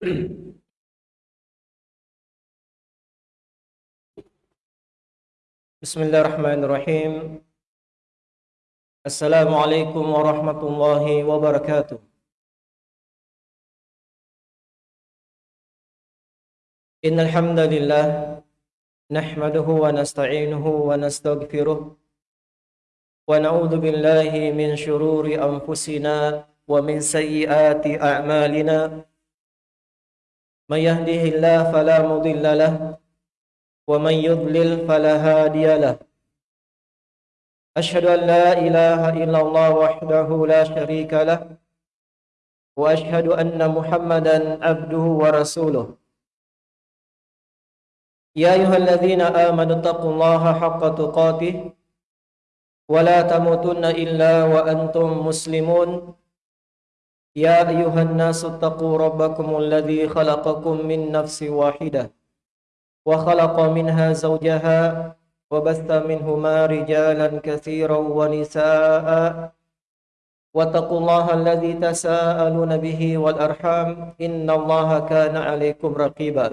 بسم الله الرحمن الرحيم السلام عليكم ورحمة الله وبركاته إن الحمد لله نحمده ونستعينه ونستغفره ونعوذ بالله من شرور أنفسنا ومن سيئات أعمالنا من يهده الله فلا مضل له ومن يضلل فلا هادي له أشهد أن لا إله إلا الله وحده لا شريك له وأشهد أن محمدا عبده ورسوله يا أيها الذين آمنوا اتقوا الله حق تقاته ولا تموتن إلا وأنتم مسلمون يا أيها الناس اتقوا ربكم الذي خلقكم من نفس واحدة وخلق منها زوجها وبث منهما رجالا كثيرا ونساء واتقوا الله الذي تساءلون به والأرحام إن الله كان عليكم رقيبا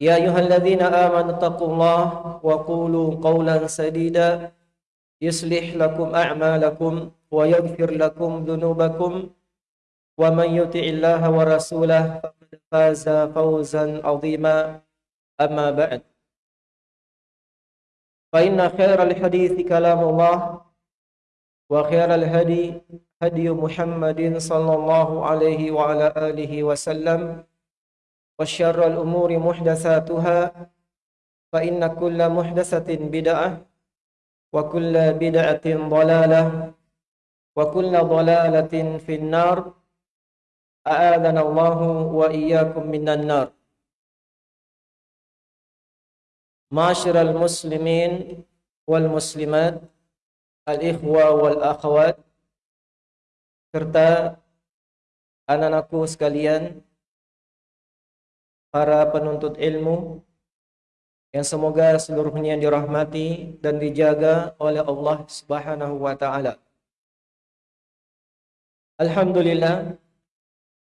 يا أيها الذين آمنوا اتقوا الله وقولوا قولا سديدا يصلح لكم أعمالكم ويغفر لكم ذنوبكم ومن يطع الله ورسوله فقد فاز فوزا عظيما. أما بعد فإن خير الحديث كلام الله وخير الهدي هدي محمد صلى الله عليه وعلى آله وسلم وشر الأمور محدثاتها فإن كل محدثة بدعة وكل بدعة ضلالة وكل ضلالة في النار. أعاذنا الله وإياكم من النار. معاشر المسلمين والمسلمات الإخوة والأخوات serta anak-anakku sekalian para penuntut ilmu. Yang semoga seluruhnya dirahmati dan dijaga oleh Allah Subhanahu wa taala. Alhamdulillah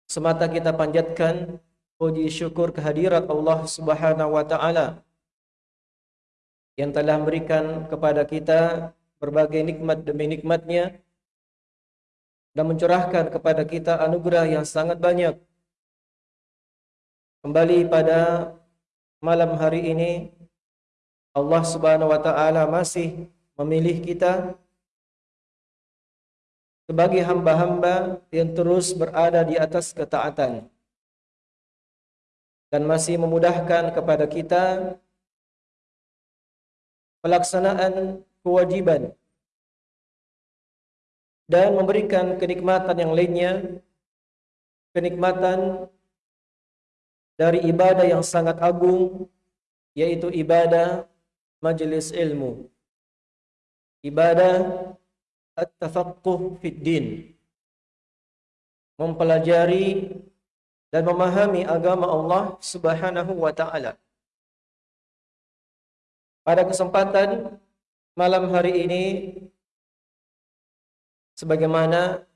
semata kita panjatkan puji syukur kehadirat Allah Subhanahu wa taala yang telah memberikan kepada kita berbagai nikmat demi nikmatnya dan mencurahkan kepada kita anugerah yang sangat banyak. Kembali pada malam hari ini Allah Subhanahu wa taala masih memilih kita sebagai hamba-hamba yang terus berada di atas ketaatan dan masih memudahkan kepada kita pelaksanaan kewajiban dan memberikan kenikmatan yang lainnya kenikmatan dari ibadah yang sangat agung yaitu ibadah majlis ilmu. Ibadah at-tafaqquh fid din. Mempelajari dan memahami agama Allah Subhanahu wa taala. Pada kesempatan malam hari ini sebagaimana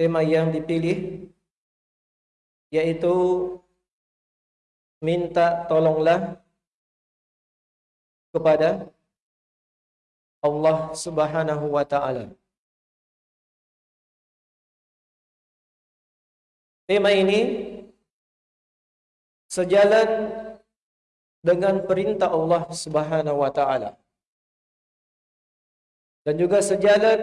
tema yang dipilih yaitu minta tolonglah kepada Allah Subhanahu wa taala. Tema ini sejalan dengan perintah Allah Subhanahu wa taala. Dan juga sejalan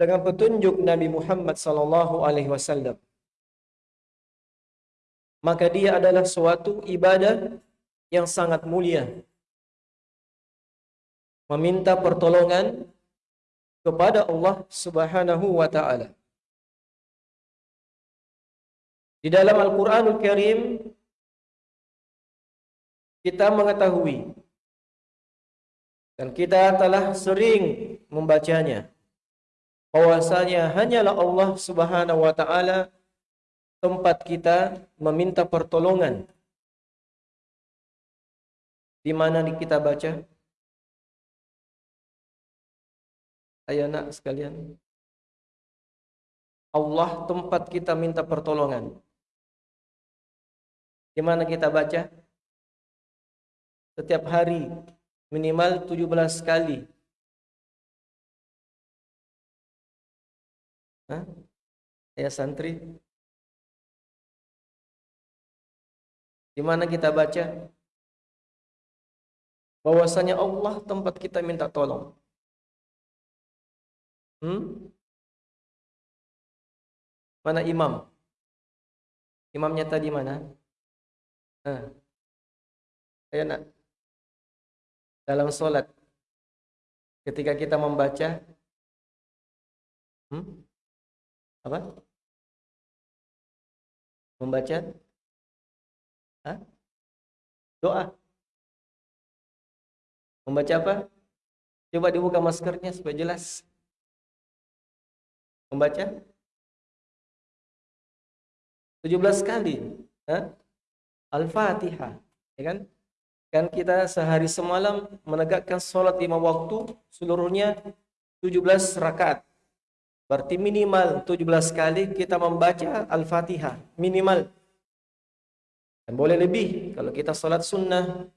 dengan petunjuk Nabi Muhammad sallallahu alaihi wasallam. Maka dia adalah suatu ibadah yang sangat mulia. Meminta pertolongan kepada Allah Subhanahu wa taala. Di dalam Al-Qur'anul Karim kita mengetahui dan kita telah sering membacanya bahwasanya hanyalah Allah Subhanahu wa taala tempat kita meminta pertolongan. Di mana kita baca? Ayo nak sekalian. Allah tempat kita minta pertolongan. Di mana kita baca? Setiap hari minimal 17 kali. Hah? Santri. Di mana kita baca bahwasanya Allah tempat kita minta tolong. Hmm? Mana imam? Imamnya tadi mana? Nah. Ayo nak. Dalam solat. Ketika kita membaca. Hmm? Apa? Membaca. Hah? Doa. Membaca apa? Coba dibuka maskernya supaya jelas. Membaca 17 kali. Al-Fatihah. Ya kan? Kan kita sehari semalam menegakkan solat lima waktu seluruhnya 17 rakaat. Berarti minimal 17 kali kita membaca Al-Fatihah. Minimal. Dan boleh lebih kalau kita solat sunnah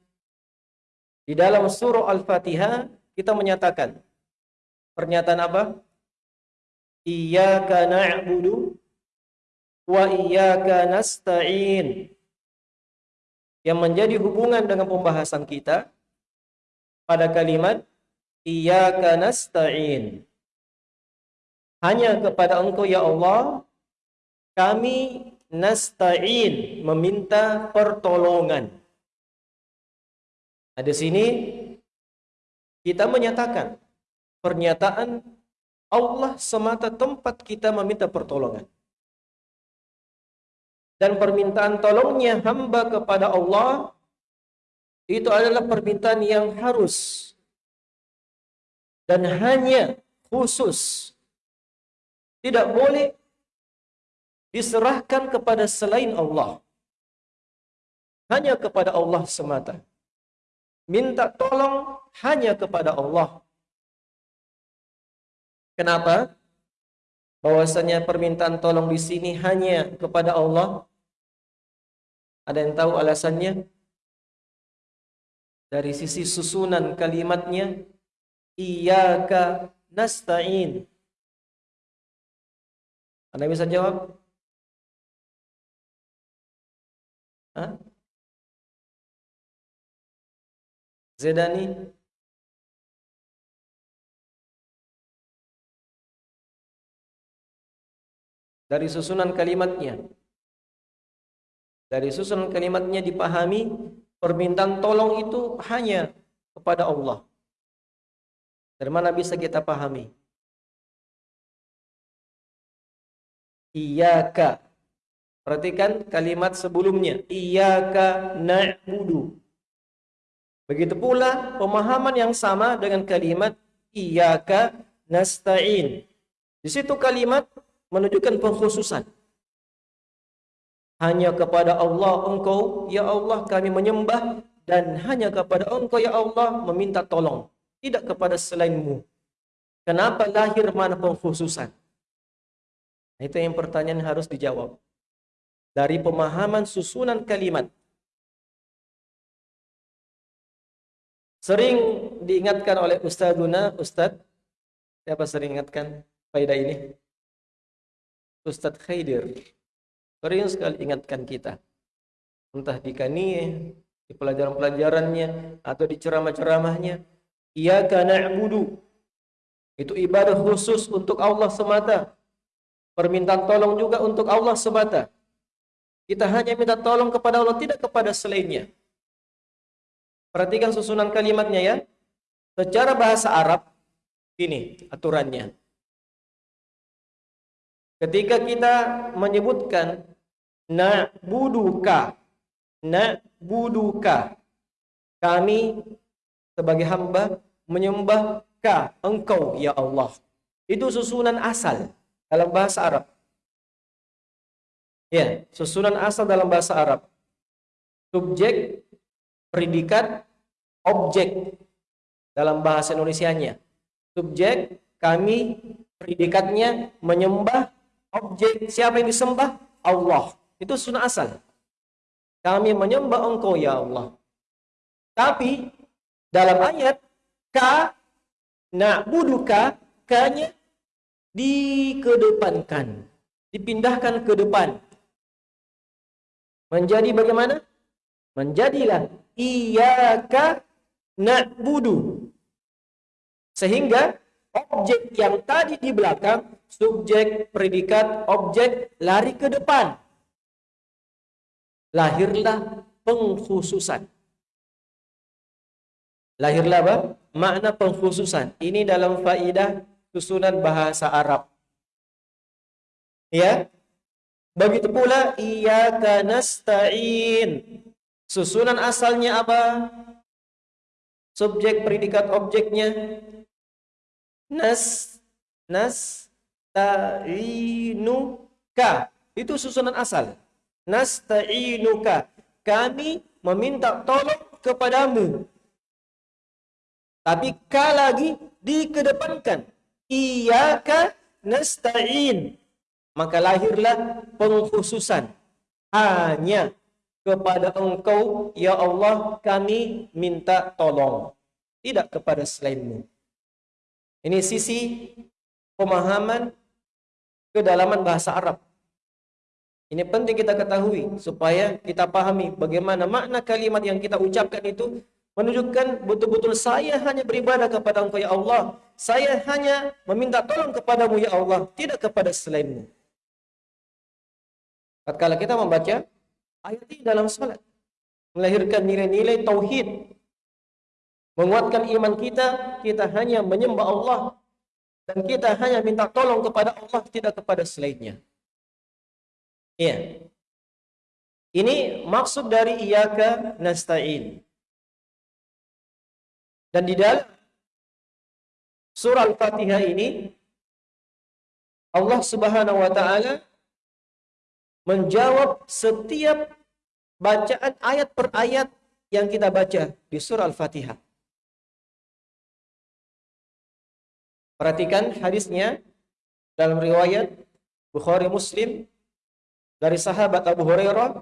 di dalam surah Al-Fatihah kita menyatakan pernyataan apa? Iyyaka na'budu wa iyyaka nasta'in. Yang menjadi hubungan dengan pembahasan kita pada kalimat Iyyaka nasta'in. Hanya kepada Engkau ya Allah kami nasta'in meminta pertolongan. Di sini kita menyatakan pernyataan Allah semata tempat kita meminta pertolongan. Dan permintaan tolongnya hamba kepada Allah itu adalah permintaan yang harus dan hanya khusus tidak boleh diserahkan kepada selain Allah. Hanya kepada Allah semata minta tolong hanya kepada Allah. Kenapa? Bahwasanya permintaan tolong di sini hanya kepada Allah. Ada yang tahu alasannya? Dari sisi susunan kalimatnya, Iyaka nasta'in. Anda bisa jawab? Hah? Zedani dari susunan kalimatnya. Dari susunan kalimatnya dipahami permintaan tolong itu hanya kepada Allah. Dari mana bisa kita pahami? Iyaka Perhatikan kalimat sebelumnya Iyaka na'budu Begitu pula pemahaman yang sama dengan kalimat iyyaka nasta'in. Di situ kalimat menunjukkan pengkhususan. Hanya kepada Allah engkau, ya Allah kami menyembah dan hanya kepada engkau ya Allah meminta tolong. Tidak kepada selainmu. Kenapa lahir mana pengkhususan? Itu yang pertanyaan harus dijawab. Dari pemahaman susunan kalimat Sering diingatkan oleh Ustazuna, Ustaz, siapa sering ingatkan faedah ini? Ustaz Khaidir. Sering sekali ingatkan kita. Entah di kaniyah, di pelajaran-pelajarannya, atau di ceramah-ceramahnya. Iyaka na'budu. Itu ibadah khusus untuk Allah semata. Permintaan tolong juga untuk Allah semata. Kita hanya minta tolong kepada Allah, tidak kepada selainnya. Perhatikan susunan kalimatnya ya. Secara bahasa Arab, ini aturannya. Ketika kita menyebutkan na'buduka, na'buduka, kami sebagai hamba menyembah ka engkau ya Allah. Itu susunan asal dalam bahasa Arab. Ya, susunan asal dalam bahasa Arab. Subjek, predikat, objek dalam bahasa Indonesianya. Subjek kami predikatnya menyembah objek siapa yang disembah? Allah. Itu sunnah asal. Kami menyembah engkau ya Allah. Tapi dalam ayat ka na'buduka kanya dikedepankan. Dipindahkan ke depan. Menjadi bagaimana? Menjadilah iyyaka na'budu. Sehingga objek yang tadi di belakang, subjek, predikat, objek lari ke depan. Lahirlah pengkhususan. Lahirlah apa? Makna pengkhususan. Ini dalam faidah susunan bahasa Arab. Ya. Begitu pula iyyaka nasta'in. Susunan asalnya apa? Subjek, predikat, objeknya? Nas nas ta'inuka itu susunan asal. Nasta'inuka kami meminta tolong kepadamu. Tapi ka lagi dikedepankan? Iyyaka nasta'in maka lahirlah pengkhususan hanya kepada engkau ya Allah kami minta tolong tidak kepada selainmu ini sisi pemahaman kedalaman bahasa Arab. Ini penting kita ketahui supaya kita pahami bagaimana makna kalimat yang kita ucapkan itu menunjukkan betul-betul saya hanya beribadah kepada Engkau ya Allah. Saya hanya meminta tolong kepadamu ya Allah, tidak kepada selainmu. Tatkala kita membaca ayat ini dalam salat melahirkan nilai-nilai tauhid menguatkan iman kita, kita hanya menyembah Allah dan kita hanya minta tolong kepada Allah tidak kepada selainnya. Iya. Ini maksud dari iyyaka nasta'in. Dan di dalam surah Al-Fatihah ini Allah Subhanahu wa taala menjawab setiap bacaan ayat per ayat yang kita baca di surah Al-Fatihah. Perhatikan hadisnya dalam riwayat Bukhari Muslim dari sahabat Abu Hurairah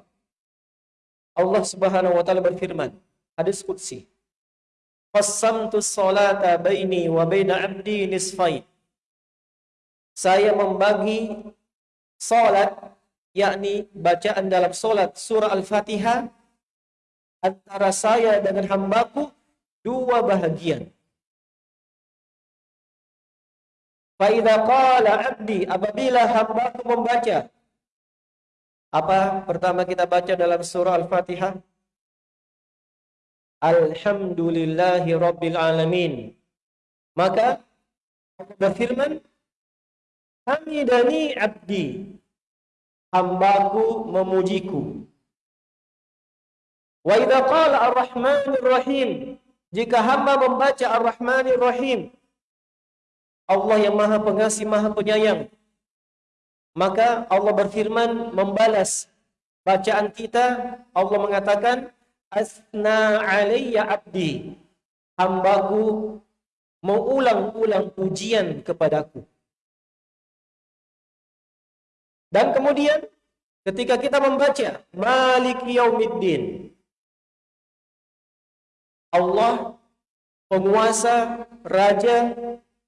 Allah Subhanahu wa taala berfirman hadis qudsi Qassamtu salata baini wa baina 'abdi nisfain Saya membagi salat yakni bacaan dalam solat surah Al-Fatihah antara saya dengan hambaku dua bahagian. Faidah qala abdi apabila hamba membaca apa pertama kita baca dalam surah Al-Fatihah Alhamdulillahi Rabbil Alamin. Maka berfirman Hamidani abdi hambaku memujiku Wa idza qala Ar-Rahmanir Rahim jika hamba membaca Ar-Rahmanir Rahim Allah yang maha pengasih, maha penyayang. Maka Allah berfirman membalas bacaan kita. Allah mengatakan, Asna alaiya abdi. Hambaku mengulang-ulang pujian kepadaku. Dan kemudian ketika kita membaca Malik Yaumiddin Allah penguasa raja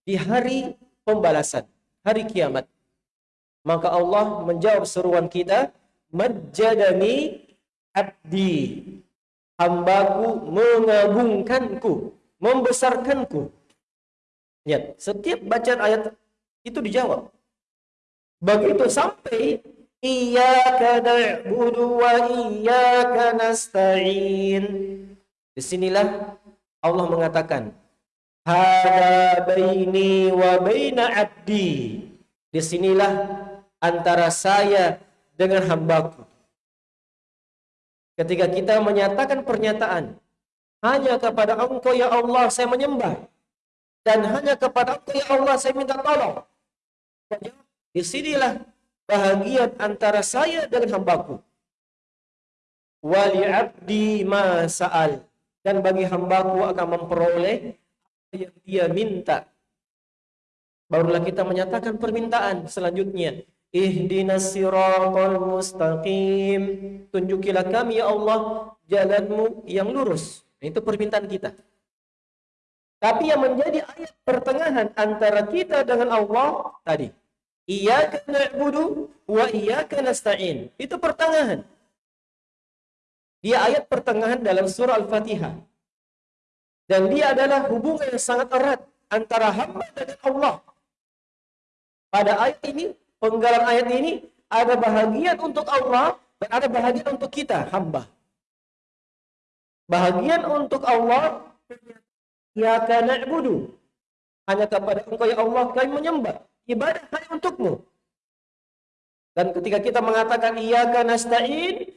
di hari pembalasan, hari kiamat. Maka Allah menjawab seruan kita, Majadani abdi. Hambaku mengagungkanku, membesarkanku. Lihat, setiap bacaan ayat itu dijawab. Begitu sampai Iyaka na'budu wa iyaka nasta'in. Disinilah Allah mengatakan, Hada baini wa baina abdi. Disinilah antara saya dengan hambaku. Ketika kita menyatakan pernyataan, hanya kepada engkau ya Allah saya menyembah. Dan hanya kepada engkau ya Allah saya minta tolong. Disinilah bahagian antara saya dengan hambaku. Wali abdi ma sa'al. Dan bagi hambaku akan memperoleh yang dia minta. Barulah kita menyatakan permintaan selanjutnya. Ihdinas siratal mustaqim. Tunjukilah kami ya Allah jalanmu yang lurus. Itu permintaan kita. Tapi yang menjadi ayat pertengahan antara kita dengan Allah tadi. Iyaka na'budu wa iyaka nasta'in. Itu pertengahan. Dia ayat pertengahan dalam surah Al-Fatihah. Dan dia adalah hubungan yang sangat erat antara hamba dengan Allah. Pada ayat ini, penggalan ayat ini, ada bahagian untuk Allah dan ada bahagian untuk kita, hamba. Bahagian untuk Allah, Ya kana ibudu. Hanya kepada engkau ya Allah kami menyembah. Ibadah hanya untukmu. Dan ketika kita mengatakan Iyaka nasta'in,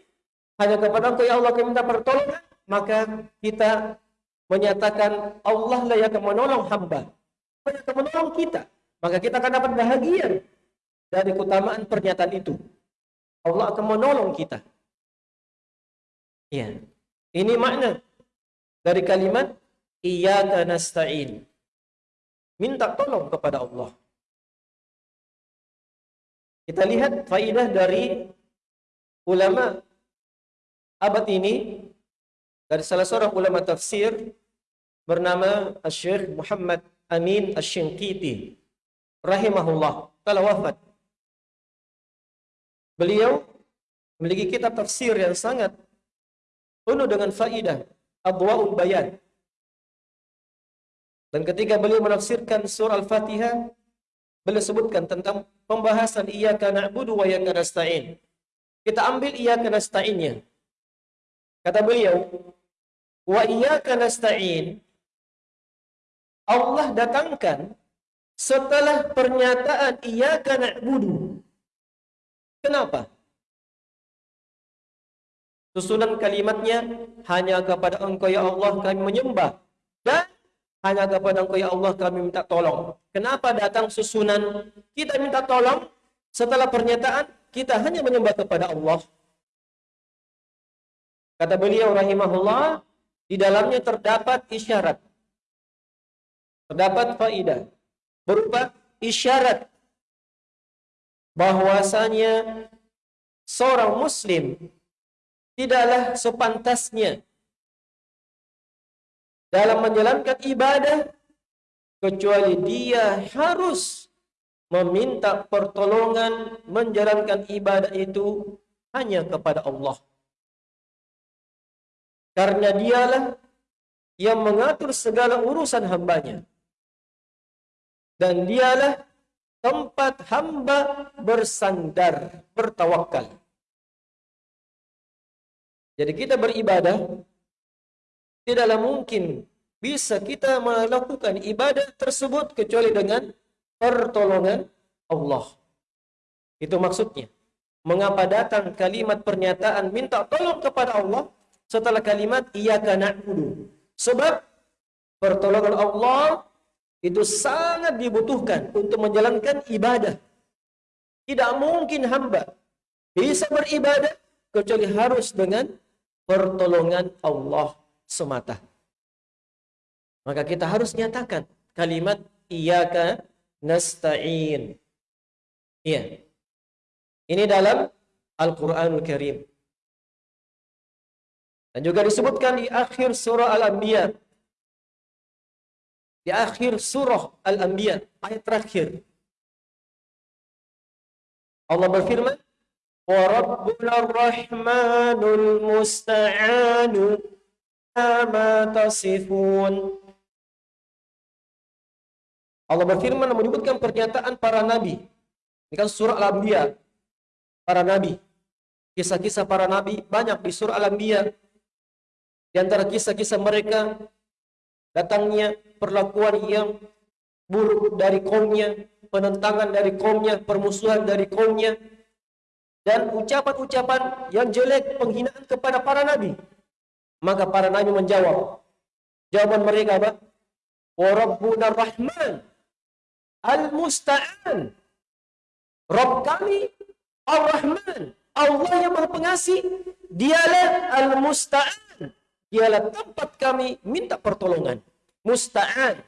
hanya kepada engkau ya Allah kami minta pertolongan, maka kita menyatakan Allah lah yang akan menolong hamba. Allah akan menolong kita. Maka kita akan dapat bahagia dari keutamaan pernyataan itu. Allah akan menolong kita. Ya. Ini makna dari kalimat Iyaka nasta'in. Minta tolong kepada Allah. Kita lihat faidah dari ulama abad ini dari salah seorang ulama tafsir bernama Syekh Muhammad Amin Asy-Shinqiti rahimahullah telah wafat. Beliau memiliki kitab tafsir yang sangat penuh dengan faidah, Adwaul Bayan. Dan ketika beliau menafsirkan surah Al-Fatihah, beliau sebutkan tentang pembahasan iyyaka na'budu wa iyyaka nasta'in. Kita ambil iyyaka nasta'innya. Kata beliau, wa iyyaka nasta'in Allah datangkan setelah pernyataan iyyaka na'budu. Kenapa? Susunan kalimatnya hanya kepada Engkau ya Allah kami menyembah hanya kepada engkau ya Allah kami minta tolong. Kenapa datang susunan kita minta tolong setelah pernyataan kita hanya menyembah kepada Allah. Kata beliau rahimahullah, di dalamnya terdapat isyarat. Terdapat faidah berupa isyarat bahwasanya seorang muslim tidaklah sepantasnya dalam menjalankan ibadah kecuali dia harus meminta pertolongan menjalankan ibadah itu hanya kepada Allah. Karena dialah yang mengatur segala urusan hambanya. Dan dialah tempat hamba bersandar, bertawakal. Jadi kita beribadah tidaklah mungkin bisa kita melakukan ibadah tersebut kecuali dengan pertolongan Allah. Itu maksudnya. Mengapa datang kalimat pernyataan minta tolong kepada Allah setelah kalimat iyyaka na'budu? Sebab pertolongan Allah itu sangat dibutuhkan untuk menjalankan ibadah. Tidak mungkin hamba bisa beribadah kecuali harus dengan pertolongan Allah semata. Maka kita harus nyatakan kalimat iyyaka nasta'in. Iya. Ini dalam Al-Qur'anul Karim. Dan juga disebutkan di akhir surah Al-Anbiya. Di akhir surah Al-Anbiya, ayat terakhir. Allah berfirman, "Wa rabbuna ar-rahmanul musta'anu Allah berfirman menyebutkan pernyataan para nabi. Ini kan surah Al-Anbiya. Para nabi. Kisah-kisah para nabi banyak di surah Al-Anbiya. Di antara kisah-kisah mereka datangnya perlakuan yang buruk dari kaumnya, penentangan dari kaumnya, permusuhan dari kaumnya, dan ucapan-ucapan yang jelek penghinaan kepada para nabi. Maka para nabi menjawab. Jawaban mereka apa? Wa rabbuna rahman al-musta'an. Rabb kami Ar-Rahman. Allah yang maha pengasih. Dialah al-musta'an. Dialah tempat kami minta pertolongan. Musta'an.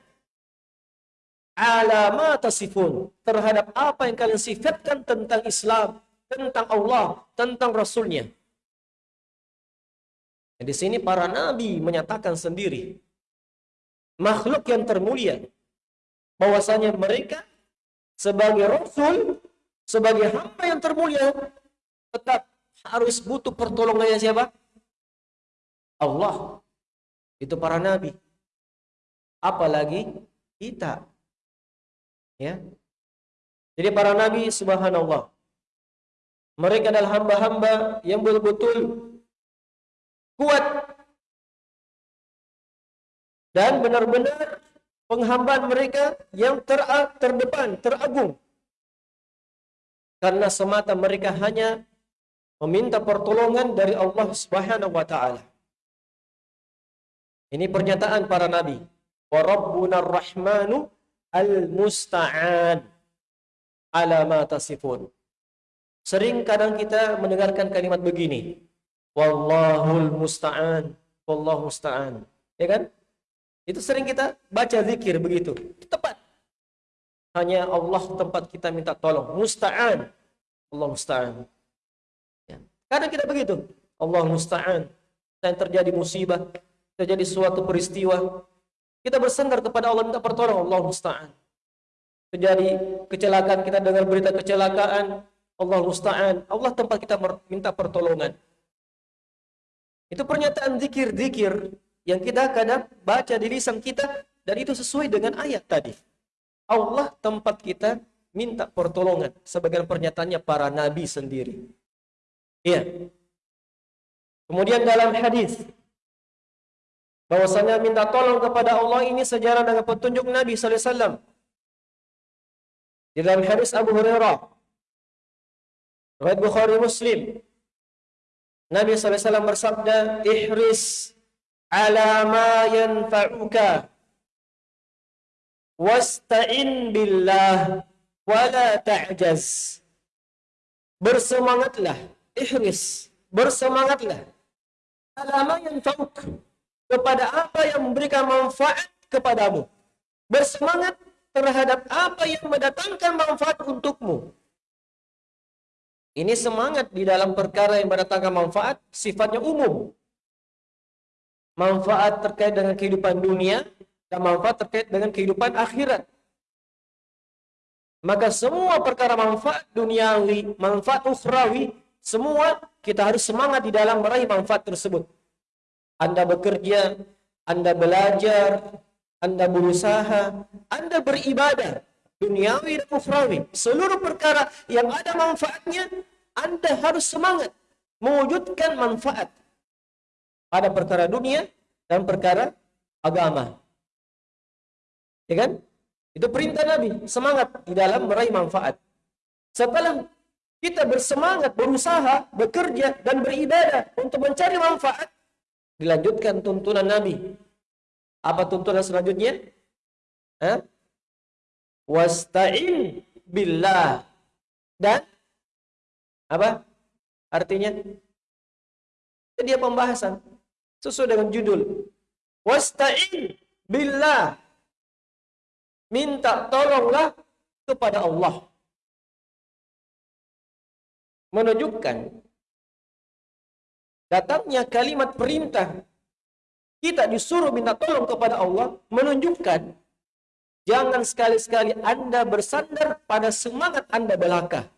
ala ma tasifun terhadap apa yang kalian sifatkan tentang Islam, tentang Allah, tentang Rasulnya. Di sini para nabi menyatakan sendiri makhluk yang termulia bahwasanya mereka sebagai rasul, sebagai hamba yang termulia tetap harus butuh pertolongannya siapa? Allah. Itu para nabi. Apalagi kita. Ya. Jadi para nabi subhanallah. Mereka adalah hamba-hamba yang betul-betul kuat dan benar-benar penghambaan mereka yang ter terdepan, teragung. Karena semata mereka hanya meminta pertolongan dari Allah Subhanahu wa taala. Ini pernyataan para nabi. Wa rabbuna rahmanu al-musta'an ala ma tasifun. Sering kadang kita mendengarkan kalimat begini. Wallahul musta'an. Wallahu musta'an. Ya kan? Itu sering kita baca zikir begitu. Tepat. Hanya Allah tempat kita minta tolong. Musta'an. Allah musta'an. Ya. Kadang kita begitu. Allah musta'an. Dan terjadi musibah. Terjadi suatu peristiwa. Kita bersandar kepada Allah minta pertolongan. Allah musta'an. Terjadi kecelakaan. Kita dengar berita kecelakaan. Allah musta'an. Allah tempat kita minta pertolongan. Itu pernyataan zikir-zikir yang kita kadang baca di lisan kita dan itu sesuai dengan ayat tadi. Allah tempat kita minta pertolongan sebagian pernyataannya para nabi sendiri. Iya. Kemudian dalam hadis bahwasanya minta tolong kepada Allah ini sejarah dengan petunjuk Nabi wasallam. Di dalam hadis Abu Hurairah riwayat Bukhari Muslim Nabi SAW bersabda, Ihris ala ma yanfa'uka. Wasta'in billah. Wala ta'jaz. Bersemangatlah. Ihris. Bersemangatlah. Ala ma yanfa'uk. Kepada apa yang memberikan manfaat kepadamu. Bersemangat terhadap apa yang mendatangkan manfaat untukmu. Ini semangat di dalam perkara yang mendatangkan manfaat sifatnya umum. Manfaat terkait dengan kehidupan dunia dan manfaat terkait dengan kehidupan akhirat. Maka semua perkara manfaat duniawi, manfaat ukhrawi, semua kita harus semangat di dalam meraih manfaat tersebut. Anda bekerja, Anda belajar, Anda berusaha, Anda beribadah, duniawi dan ukhrawi. Seluruh perkara yang ada manfaatnya, anda harus semangat mewujudkan manfaat pada perkara dunia dan perkara agama. Ya kan? Itu perintah Nabi, semangat di dalam meraih manfaat. Setelah kita bersemangat, berusaha, bekerja, dan beribadah untuk mencari manfaat, dilanjutkan tuntunan Nabi. Apa tuntunan selanjutnya? Hah? Wasta'in billah. Dan apa? Artinya dia pembahasan sesuai dengan judul. Wasta'in billah. Minta tolonglah kepada Allah. Menunjukkan datangnya kalimat perintah. Kita disuruh minta tolong kepada Allah menunjukkan Jangan sekali-sekali Anda bersandar pada semangat Anda belaka.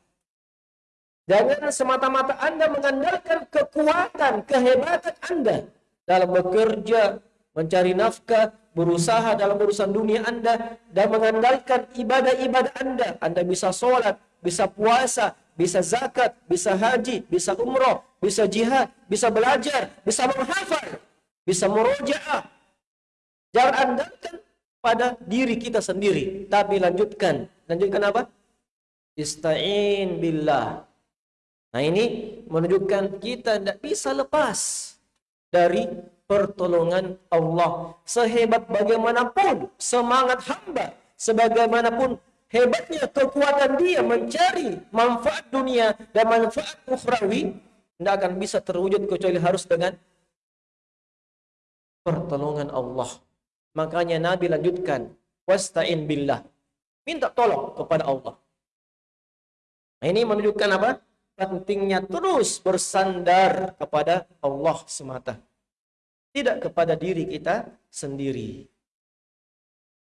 Jangan semata-mata Anda mengandalkan kekuatan, kehebatan Anda dalam bekerja, mencari nafkah, berusaha dalam urusan dunia Anda, dan mengandalkan ibadah-ibadah Anda. Anda bisa sholat, bisa puasa, bisa zakat, bisa haji, bisa umroh, bisa jihad, bisa belajar, bisa menghafal, bisa merojaah. Jangan andalkan pada diri kita sendiri. Tapi lanjutkan. Lanjutkan apa? Ista'in billah. Nah ini menunjukkan kita tidak bisa lepas dari pertolongan Allah. Sehebat bagaimanapun semangat hamba. Sebagaimanapun hebatnya kekuatan dia mencari manfaat dunia dan manfaat ukhrawi. Tidak akan bisa terwujud kecuali harus dengan pertolongan Allah. Makanya Nabi lanjutkan, wasta'in billah. minta tolong kepada Allah. Nah, ini menunjukkan apa? Pentingnya terus bersandar kepada Allah semata. Tidak kepada diri kita sendiri.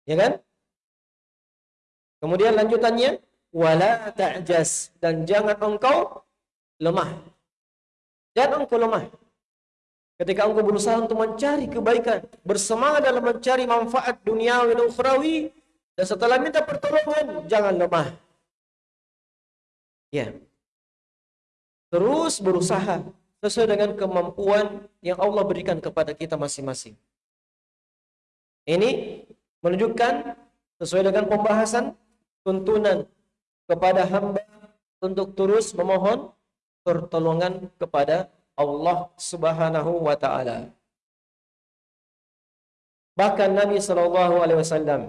Ya kan? Kemudian lanjutannya wala ta'jas dan jangan engkau lemah. Jangan engkau lemah. Ketika engkau berusaha untuk mencari kebaikan, bersemangat dalam mencari manfaat duniawi dan ukhrawi, dan setelah minta pertolongan, jangan lemah. Ya. Terus berusaha sesuai dengan kemampuan yang Allah berikan kepada kita masing-masing. Ini menunjukkan sesuai dengan pembahasan tuntunan kepada hamba untuk terus memohon pertolongan kepada Allah Subhanahu wa taala. Bahkan Nabi sallallahu alaihi wasallam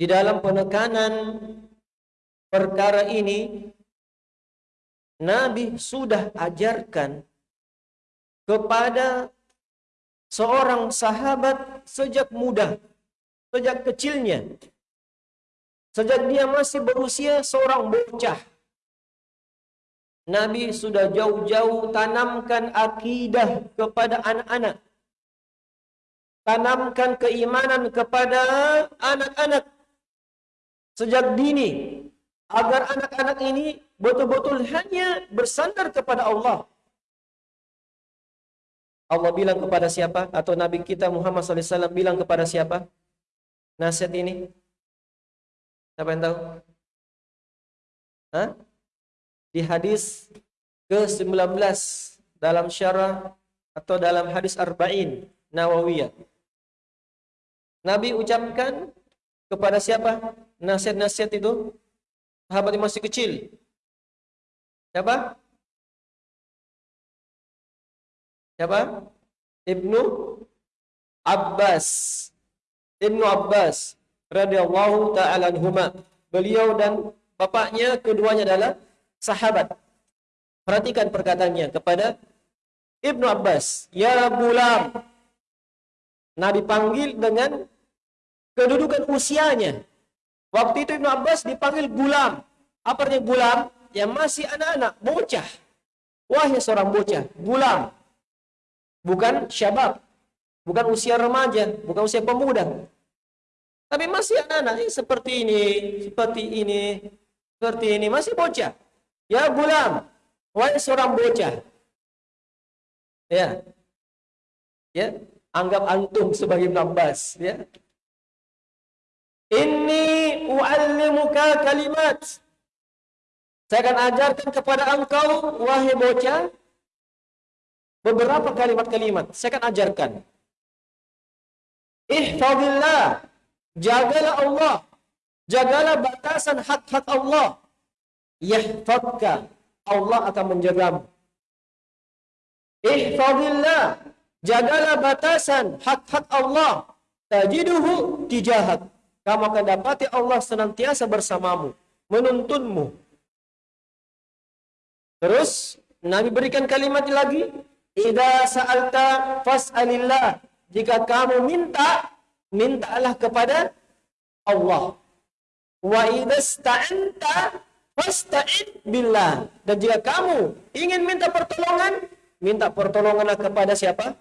di dalam penekanan perkara ini Nabi sudah ajarkan kepada seorang sahabat sejak muda, sejak kecilnya Sejak dia masih berusia seorang bocah. Nabi sudah jauh-jauh tanamkan akidah kepada anak-anak. Tanamkan keimanan kepada anak-anak. Sejak dini. Agar anak-anak ini betul-betul hanya bersandar kepada Allah. Allah bilang kepada siapa? Atau Nabi kita Muhammad SAW bilang kepada siapa? Nasihat ini. Siapa yang tahu? Hah? Di hadis ke-19 dalam syarah atau dalam hadis arba'in Nawawiyah. Nabi ucapkan kepada siapa? Nasihat-nasihat itu sahabat yang masih kecil. Siapa? Siapa? Ibnu Abbas. Ibnu Abbas radhiyallahu taala anhuma. Beliau dan bapaknya keduanya adalah sahabat. Perhatikan perkataannya kepada Ibnu Abbas, "Ya gulam." Nabi panggil dengan kedudukan usianya. Waktu itu Ibnu Abbas dipanggil gulam. Apa artinya gulam? Yang masih anak-anak, bocah. Wahai seorang bocah, gulam. Bukan syabab. Bukan usia remaja, bukan usia pemuda. Tapi masih anak-anak seperti ini, seperti ini, seperti ini, masih bocah. Ya gulam, wahai seorang bocah. Ya. Ya, anggap antum sebagai nambas, ya. Ini u'allimuka kalimat. Saya akan ajarkan kepada engkau, wahai bocah, beberapa kalimat-kalimat. Saya akan ajarkan. Ihfadillah Jagalah Allah. Jagalah batasan hak-hak Allah. Yahfadka. Allah akan menjagamu. Ihfadillah. Jagalah batasan hak-hak Allah. Tajiduhu tijahak. Kamu akan dapati Allah senantiasa bersamamu. Menuntunmu. Terus, Nabi berikan kalimat lagi. Ida sa'alta fas'alillah. Jika kamu minta, mintalah kepada Allah. Wa idasta'anta fasta'in billah. Dan jika kamu ingin minta pertolongan, minta pertolonganlah kepada siapa?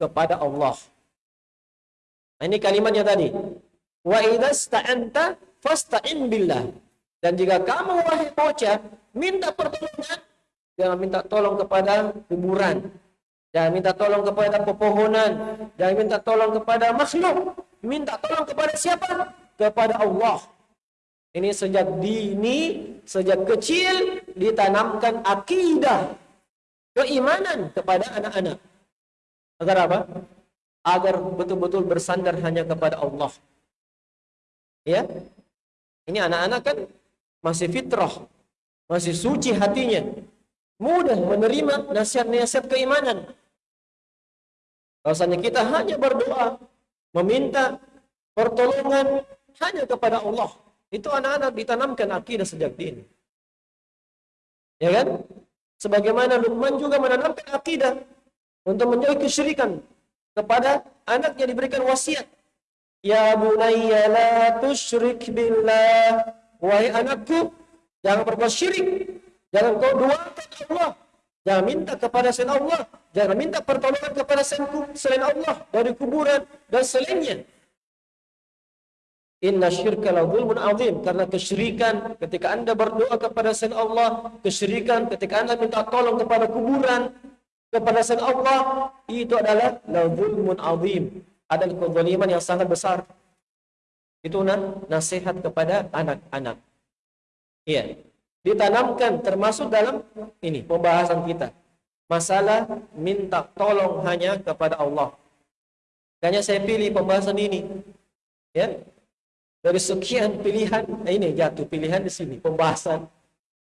Kepada Allah. Nah, ini kalimatnya tadi. Wa idasta'anta fasta'in billah. Dan jika kamu wahai bocah minta pertolongan, jangan minta tolong kepada kuburan, Jangan minta tolong kepada pepohonan. Jangan minta tolong kepada makhluk. Minta tolong kepada siapa? Kepada Allah. Ini sejak dini, sejak kecil ditanamkan akidah keimanan kepada anak-anak. Agar apa? Agar betul-betul bersandar hanya kepada Allah. Ya. Ini anak-anak kan masih fitrah, masih suci hatinya. Mudah menerima nasihat-nasihat keimanan. Rasanya kita hanya berdoa, meminta pertolongan hanya kepada Allah. Itu anak-anak ditanamkan akidah sejak dini. Ya kan? Sebagaimana Luqman juga menanamkan akidah untuk menjauhi kesyirikan kepada anak yang diberikan wasiat. Ya bunayya la tusyrik billah. Wahai anakku, jangan berbuat syirik. Jangan kau duakan Allah. Jangan minta kepada selain Allah. Jangan minta pertolongan kepada selain Allah dari kuburan dan selainnya. Inna syirka la zulmun azim karena kesyirikan ketika Anda berdoa kepada selain Allah, kesyirikan ketika Anda minta tolong kepada kuburan, kepada selain Allah, itu adalah la zulmun azim. Adalah kezaliman yang sangat besar. Itu nasihat kepada anak-anak. Iya. Ditanamkan termasuk dalam ini pembahasan kita. Masalah minta tolong hanya kepada Allah. Hanya saya pilih pembahasan ini. Ya, dari sekian pilihan, eh, ini jatuh pilihan di sini, pembahasan.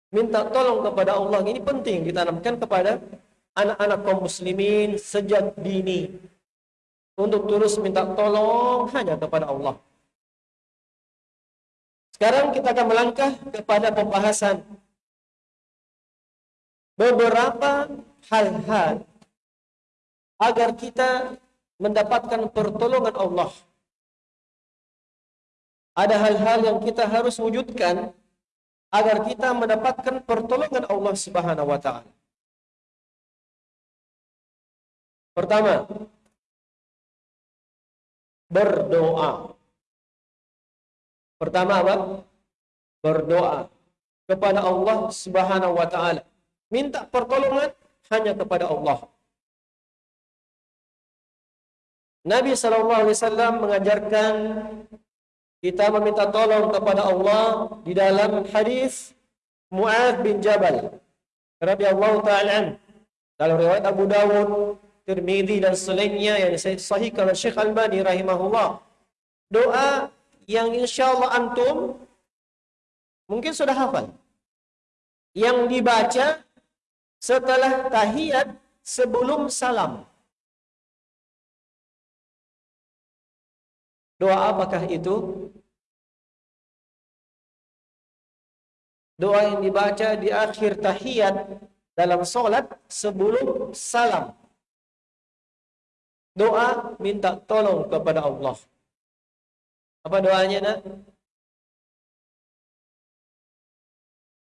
Minta tolong kepada Allah, ini penting ditanamkan kepada anak-anak kaum muslimin sejak dini. Untuk terus minta tolong hanya kepada Allah. Sekarang kita akan melangkah kepada pembahasan beberapa hal-hal agar kita mendapatkan pertolongan Allah ada hal-hal yang kita harus wujudkan agar kita mendapatkan pertolongan Allah Subhanahu wa taala. Pertama, berdoa. Pertama apa? Berdoa kepada Allah Subhanahu wa taala. Minta pertolongan hanya kepada Allah. Nabi sallallahu alaihi wasallam mengajarkan kita meminta tolong kepada Allah di dalam hadis Mu'ad bin Jabal radhiyallahu ta'ala dalam riwayat Abu Dawud, Tirmizi dan selainnya yang sahih kalau Syekh Albani rahimahullah. Doa yang insyaallah antum mungkin sudah hafal. Yang dibaca setelah tahiyat sebelum salam. Doa apakah itu? Doa yang dibaca di akhir tahiyat dalam solat sebelum salam. Doa minta tolong kepada Allah. Apa doanya nak?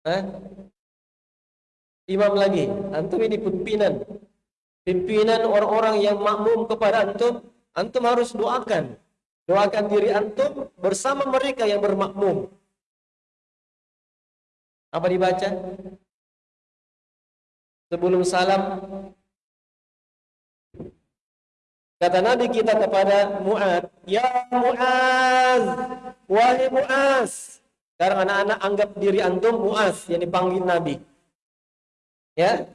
Eh? Imam lagi. Antum ini pimpinan. Pimpinan orang-orang yang makmum kepada antum. Antum harus doakan. Doakan diri antum bersama mereka yang bermakmum. Apa dibaca? Sebelum salam Kata Nabi kita kepada Mu'ad, Ya Mu'ad, wahai Mu'az. Sekarang anak-anak anggap diri antum Mu'az yang dipanggil Nabi. Ya.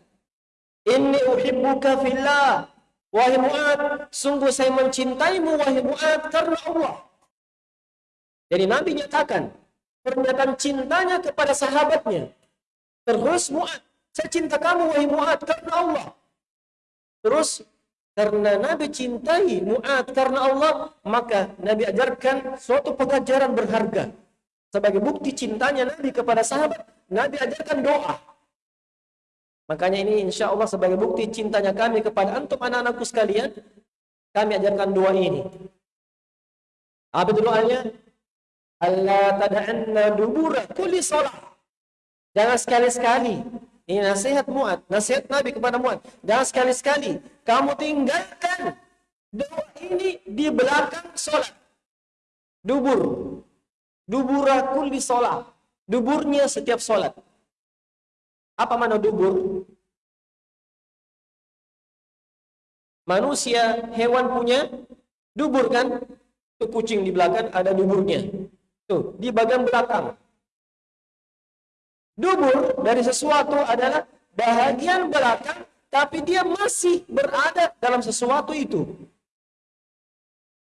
Inni uhibbuka fillah. Wahai Mu'ad, sungguh saya mencintaimu, wahai Mu'ad, karena Allah. Jadi Nabi nyatakan, pernyataan cintanya kepada sahabatnya. Terus Mu'ad, saya cinta kamu, wahai Mu'ad, karena Allah. Terus, karena Nabi cintai Mu'ad karena Allah, maka Nabi ajarkan suatu pengajaran berharga. Sebagai bukti cintanya Nabi kepada sahabat, Nabi ajarkan doa. Makanya ini insya Allah sebagai bukti cintanya kami kepada antum anak-anakku sekalian, kami ajarkan doa ini. Apa itu doanya? Allah tada'anna dubura kulli salat. Jangan sekali-sekali. Ini nasihat Mu'ad. Nasihat Nabi kepada Mu'ad. Jangan sekali-sekali. Kamu tinggalkan doa ini di belakang solat. Dubur. Dubura kulli salat. Duburnya setiap solat. Apa mana dubur? Manusia, hewan punya dubur kan? Itu kucing di belakang ada duburnya. Tuh, di bagian belakang. Dubur dari sesuatu adalah bahagian belakang tapi dia masih berada dalam sesuatu itu.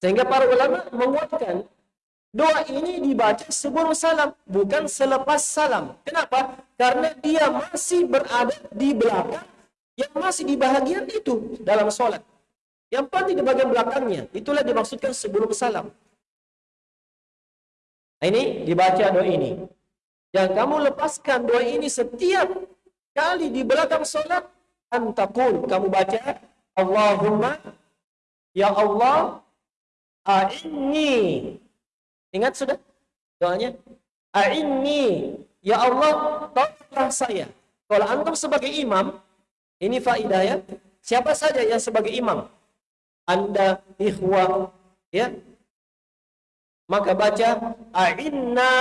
Sehingga para ulama menguatkan Doa ini dibaca sebelum salam, bukan selepas salam. Kenapa? Karena dia masih berada di belakang, yang masih di bahagian itu dalam solat. Yang pasti di bagian belakangnya. Itulah dimaksudkan sebelum salam. Ini dibaca doa ini. Dan kamu lepaskan doa ini setiap kali di belakang solat. Antakul. Kamu baca. Allahumma. Ya Allah. a'inni. Ingat sudah doanya? A'inni. Ya Allah, tolonglah saya. Kalau antum sebagai imam, ini faidah ya. Siapa saja yang sebagai imam? Anda, ikhwah, ya. Maka baca, A'inna.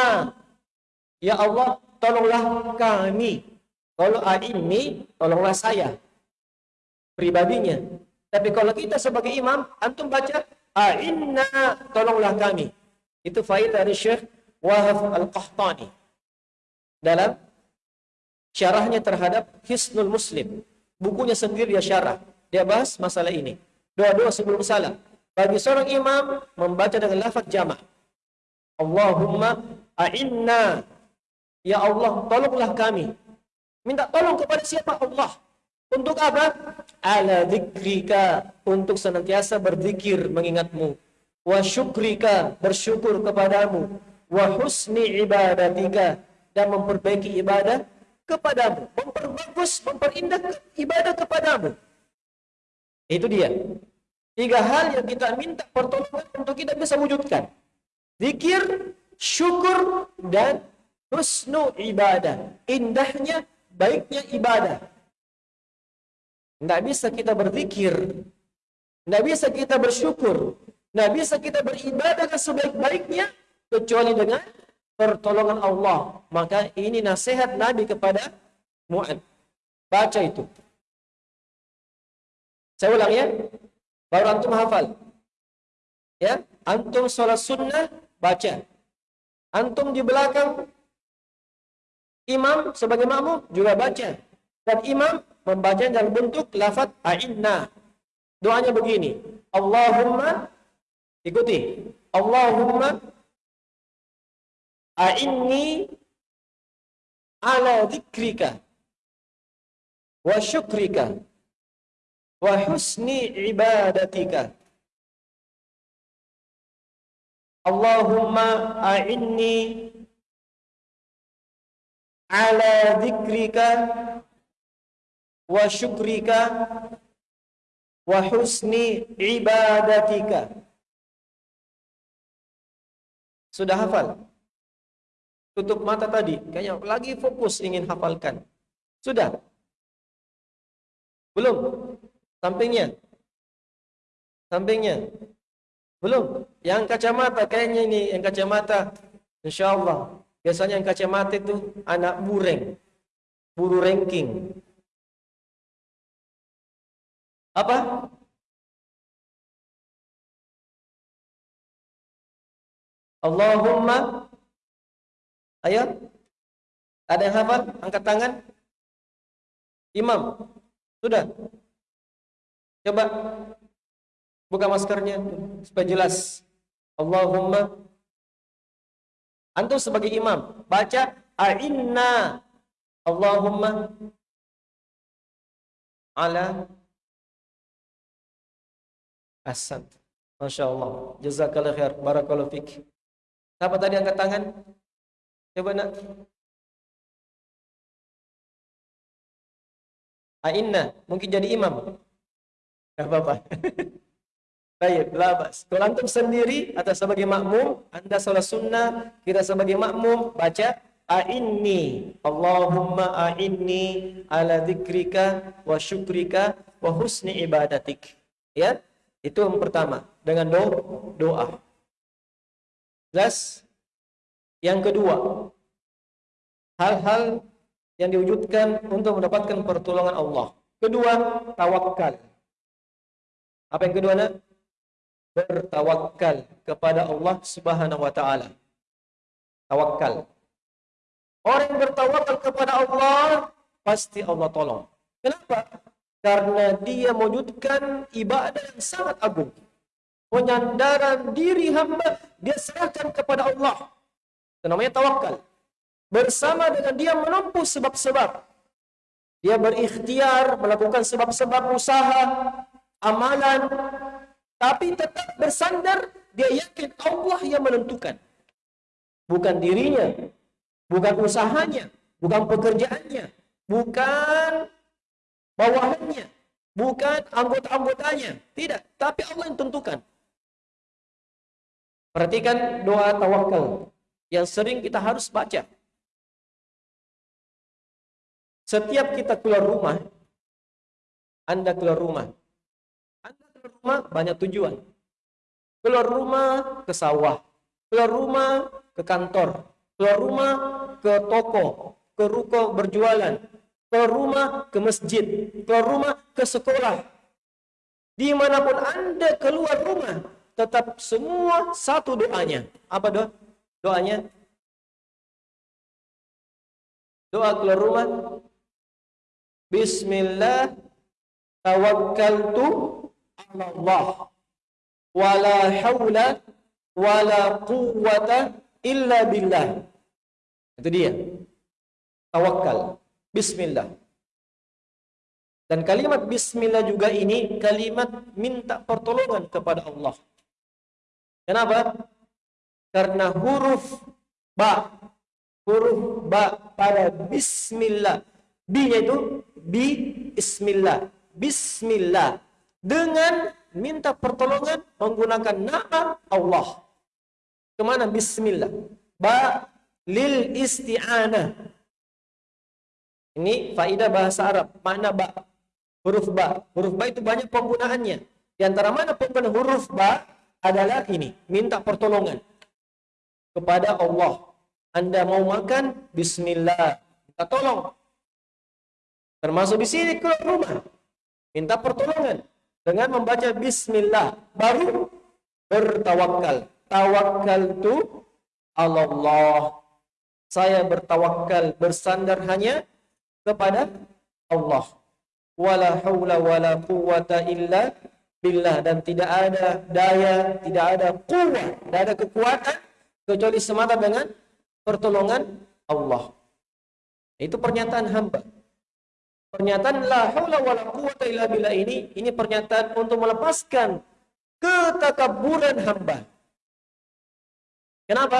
Ya Allah, tolonglah kami. Kalau a'inni, tolonglah saya. Pribadinya. Tapi kalau kita sebagai imam, antum baca, A'inna, tolonglah kami. Itu faidah dari Syekh Wahab Al-Qahtani. Dalam syarahnya terhadap Hisnul Muslim. Bukunya sendiri dia syarah. Dia bahas masalah ini. Doa-doa sebelum salam. Bagi seorang imam membaca dengan lafaz jamak. Allahumma a'inna. Ya Allah, tolonglah kami. Minta tolong kepada siapa Allah? Untuk apa? Ala dzikrika. Untuk senantiasa berzikir mengingatmu. Wa syukrika. Bersyukur kepadamu. Wa husni ibadatika. Dan memperbaiki ibadah kepadamu. Memperbagus, memperindah ibadah kepadamu. Itu dia. Tiga hal yang kita minta pertolongan untuk kita bisa wujudkan. Zikir, syukur, dan husnu ibadah. Indahnya, baiknya ibadah. Tidak bisa kita berzikir. Tidak bisa kita bersyukur. Tidak bisa kita beribadah sebaik-baiknya. Kecuali dengan pertolongan Allah. Maka ini nasihat Nabi kepada Mu'ad. Baca itu. Saya ulang ya. Baru antum hafal. Ya, antum sholat sunnah baca. Antum di belakang imam sebagai makmum juga baca. Dan imam membaca dalam bentuk lafaz a'inna. Doanya begini. Allahumma ikuti. Allahumma a'inni ala dzikrika wa syukrika wa husni ibadatika Allahumma a'inni ala dzikrika wa syukrika wa husni ibadatika Sudah hafal? tutup mata tadi. Kayaknya lagi fokus ingin hafalkan. Sudah? Belum? Sampingnya? Sampingnya? Belum? Yang kacamata, kayaknya ini yang kacamata. Insya Allah. Biasanya yang kacamata itu anak bureng. Buru ranking. Apa? Allahumma Ayo. Ada yang hafal? Angkat tangan. Imam. Sudah. Coba buka maskernya supaya jelas. Allahumma Antum sebagai imam baca a'inna Allahumma ala Hasan. Masya Allah. Jazakallah khair. Barakallahu fik. Siapa tadi angkat tangan? Coba nak. Ainna, mungkin jadi imam. Tak apa-apa. Baik, labas. Kalau antum sendiri atau sebagai makmum, anda salah sunnah, kita sebagai makmum, baca A'inni Allahumma a'inni ala dzikrika wa syukrika wa husni ibadatik. Ya, itu yang pertama dengan doa. doa. Jelas? Yang kedua, hal-hal yang diwujudkan untuk mendapatkan pertolongan Allah. Kedua, tawakal. Apa yang kedua? Nak? Bertawakal kepada Allah Subhanahu wa taala. Tawakal. Orang yang bertawakal kepada Allah pasti Allah tolong. Kenapa? Karena dia mewujudkan ibadah yang sangat agung. Penyandaran diri hamba dia serahkan kepada Allah. Itu namanya tawakal. Bersama dengan dia menempuh sebab-sebab. Dia berikhtiar melakukan sebab-sebab usaha, amalan. Tapi tetap bersandar, dia yakin Allah yang menentukan. Bukan dirinya, bukan usahanya, bukan pekerjaannya, bukan bawahannya, bukan anggota-anggotanya. Tidak, tapi Allah yang tentukan. Perhatikan doa tawakal yang sering kita harus baca. Setiap kita keluar rumah, Anda keluar rumah. Anda keluar rumah banyak tujuan. Keluar rumah ke sawah, keluar rumah ke kantor, keluar rumah ke toko, ke ruko berjualan, keluar rumah ke masjid, keluar rumah ke sekolah. Di mana pun anda keluar rumah, tetap semua satu doanya. Apa doa? Doanya? Doa keluar rumah, Bismillah tawakkaltu Allah wala haula wala quwwata illa billah. Itu dia. Tawakal. Bismillah. Dan kalimat bismillah juga ini kalimat minta pertolongan kepada Allah. Kenapa? Karena huruf ba huruf ba pada bismillah B-nya itu bi bismillah. Bismillah. Dengan minta pertolongan menggunakan nama Allah. Kemana bismillah? Ba lil isti'anah. Ini faidah bahasa Arab. Makna ba. Huruf ba. Huruf ba itu banyak penggunaannya. Di antara mana penggunaan huruf ba adalah ini. Minta pertolongan. Kepada Allah. Anda mau makan? Bismillah. Minta tolong. Termasuk di sini keluar rumah. Minta pertolongan. Dengan membaca bismillah. Baru bertawakal. Tawakal itu Allah. Saya bertawakal bersandar hanya kepada Allah. Wala hawla wala quwata illa billah. Dan tidak ada daya, tidak ada kuat, tidak ada kekuatan. Kecuali semata dengan pertolongan Allah. Itu pernyataan hamba. Pernyataan la haula wala quwata illa billah ini ini pernyataan untuk melepaskan ketakaburan hamba. Kenapa?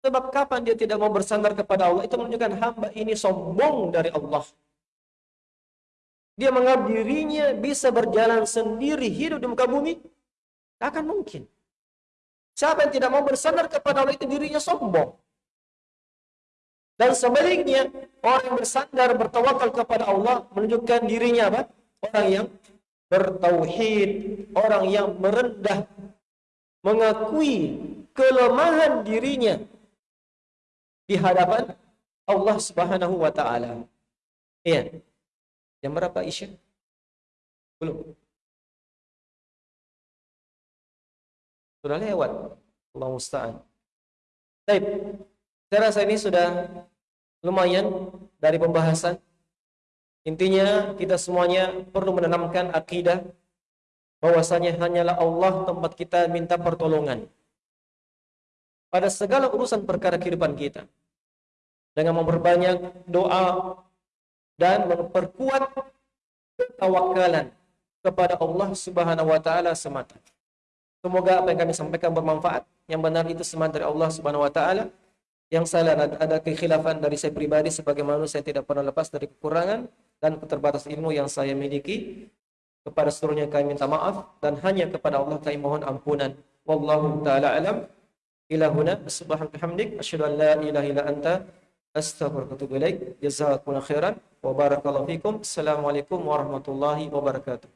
Sebab kapan dia tidak mau bersandar kepada Allah itu menunjukkan hamba ini sombong dari Allah. Dia menganggap dirinya bisa berjalan sendiri hidup di muka bumi? Tak akan mungkin. Siapa yang tidak mau bersandar kepada Allah itu dirinya sombong. Dan sebaliknya, orang yang bersandar bertawakal kepada Allah menunjukkan dirinya apa? Orang yang bertauhid, orang yang merendah, mengakui kelemahan dirinya di hadapan Allah Subhanahu wa taala. Iya. Jam berapa Isya? Belum. Sudah lewat. Allah musta'an. Baik. Saya rasa ini sudah lumayan dari pembahasan. Intinya kita semuanya perlu menanamkan akidah bahwasanya hanyalah Allah tempat kita minta pertolongan pada segala urusan perkara kehidupan kita. Dengan memperbanyak doa dan memperkuat tawakalan kepada Allah Subhanahu wa taala semata. Semoga apa yang kami sampaikan bermanfaat. Yang benar itu semata dari Allah Subhanahu wa taala. Yang salah ada kekhilafan dari saya pribadi sebagai manusia saya tidak pernah lepas dari kekurangan dan keterbatas ilmu yang saya miliki. Kepada seluruhnya kami minta maaf dan hanya kepada Allah kami mohon ampunan. Wallahu taala alam. Ila huna. Subhanaka hamdik asyhadu an la ilaha illa anta atubu ilaik jazakumullahu khairan. Wa barakallahu fikum. Assalamualaikum warahmatullahi wabarakatuh